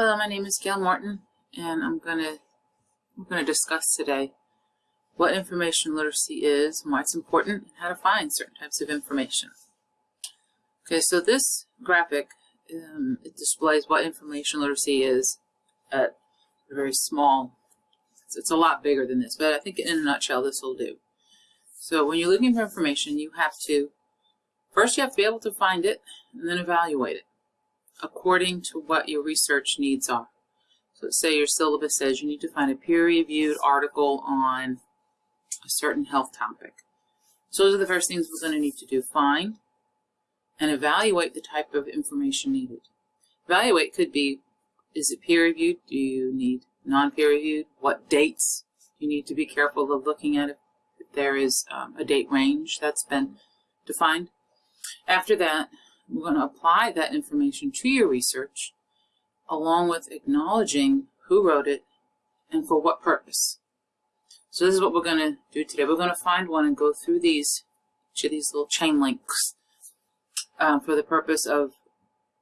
Hello, my name is Gail Martin, and I'm gonna we're gonna discuss today what information literacy is, why it's important, and how to find certain types of information. Okay, so this graphic um, it displays what information literacy is at a very small. It's, it's a lot bigger than this, but I think in a nutshell this will do. So when you're looking for information, you have to first you have to be able to find it, and then evaluate it according to what your research needs are. So say your syllabus says you need to find a peer-reviewed article on a certain health topic. So those are the first things we're going to need to do. Find and evaluate the type of information needed. Evaluate could be, is it peer-reviewed? Do you need non-peer-reviewed? What dates you need to be careful of looking at if there is um, a date range that's been defined. After that, we're going to apply that information to your research along with acknowledging who wrote it and for what purpose. So this is what we're going to do today. We're going to find one and go through these, each of these little chain links um, for the purpose of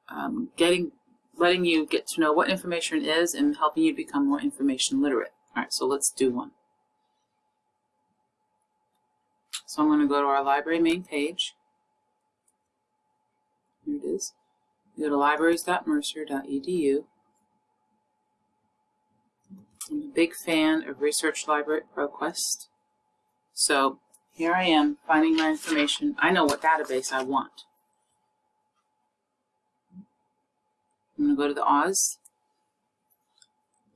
um, getting, letting you get to know what information is and helping you become more information literate. All right, so let's do one. So I'm going to go to our library main page. Here it is. Go to libraries.mercer.edu. I'm a big fan of Research Library ProQuest. So here I am finding my information. I know what database I want. I'm going to go to the Oz.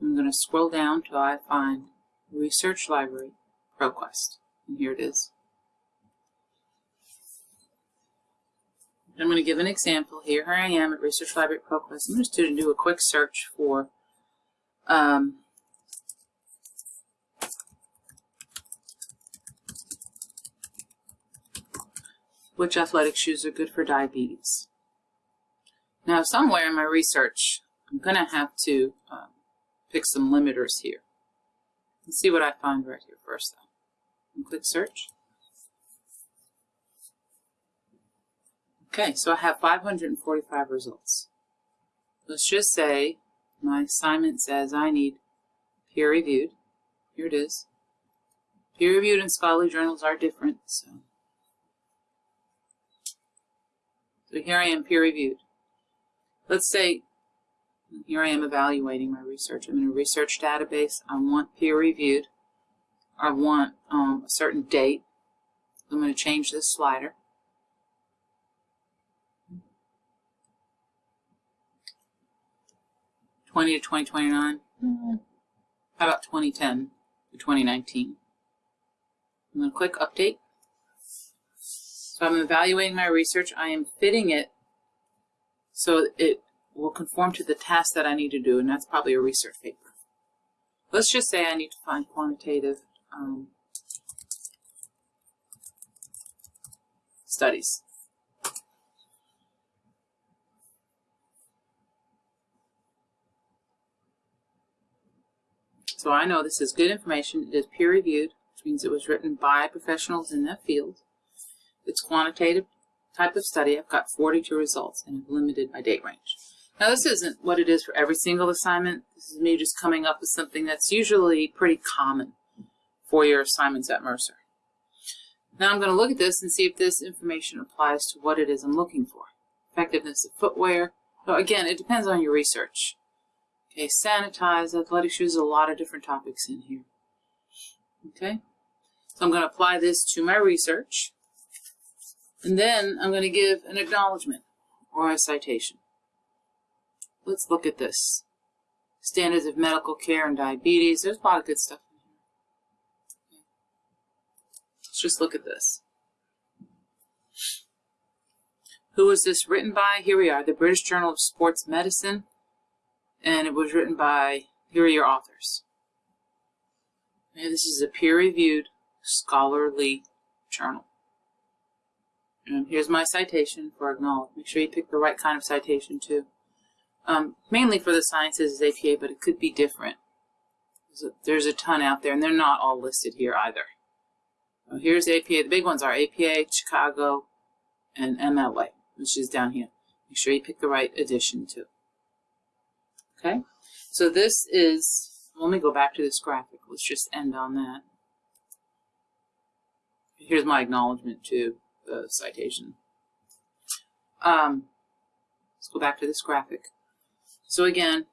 I'm going to scroll down till I find Research Library ProQuest. And here it is. I'm going to give an example here. Here I am at Research Library ProQuest. I'm just going to do a quick search for um, which athletic shoes are good for diabetes. Now, somewhere in my research, I'm going to have to um, pick some limiters here. Let's see what I find right here first, though. And click search. Okay, so I have 545 results. Let's just say my assignment says I need peer-reviewed. Here it is. Peer-reviewed and scholarly journals are different, so. So here I am peer-reviewed. Let's say here I am evaluating my research. I'm in a research database. I want peer-reviewed. I want um, a certain date. I'm going to change this slider. 20 to 2029? Mm-hmm. How about 2010 to 2019? I'm going to click update. So I'm evaluating my research. I am fitting it so it will conform to the task that I need to do, and that's probably a research paper. Let's just say I need to find quantitative um, studies. So I know this is good information. It is peer-reviewed, which means it was written by professionals in that field. It's quantitative type of study. I've got 42 results and I've limited my date range. Now this isn't what it is for every single assignment. This is me just coming up with something that's usually pretty common for your assignments at Mercer. Now I'm going to look at this and see if this information applies to what it is I'm looking for. Effectiveness of footwear. So again, it depends on your research. Okay, sanitize, athletic shoes, a lot of different topics in here. Okay, so I'm going to apply this to my research. And then I'm going to give an acknowledgement or a citation. Let's look at this. Standards of medical care and diabetes. There's a lot of good stuff in here. Let's just look at this. Who was this written by? Here we are, the British Journal of Sports Medicine and it was written by, here are your authors. Okay, this is a peer-reviewed scholarly journal. And here's my citation for acknowledge. Make sure you pick the right kind of citation too. Um, mainly for the sciences is APA, but it could be different. There's a, there's a ton out there, and they're not all listed here either. So here's APA. The big ones are APA, Chicago, and MLA, which is down here. Make sure you pick the right edition too. Okay So this is, let me go back to this graphic. Let's just end on that. Here's my acknowledgement to the citation. Um, let's go back to this graphic. So again,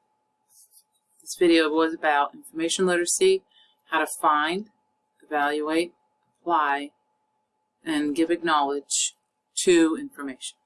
this video was about information literacy, how to find, evaluate, apply, and give acknowledge to information.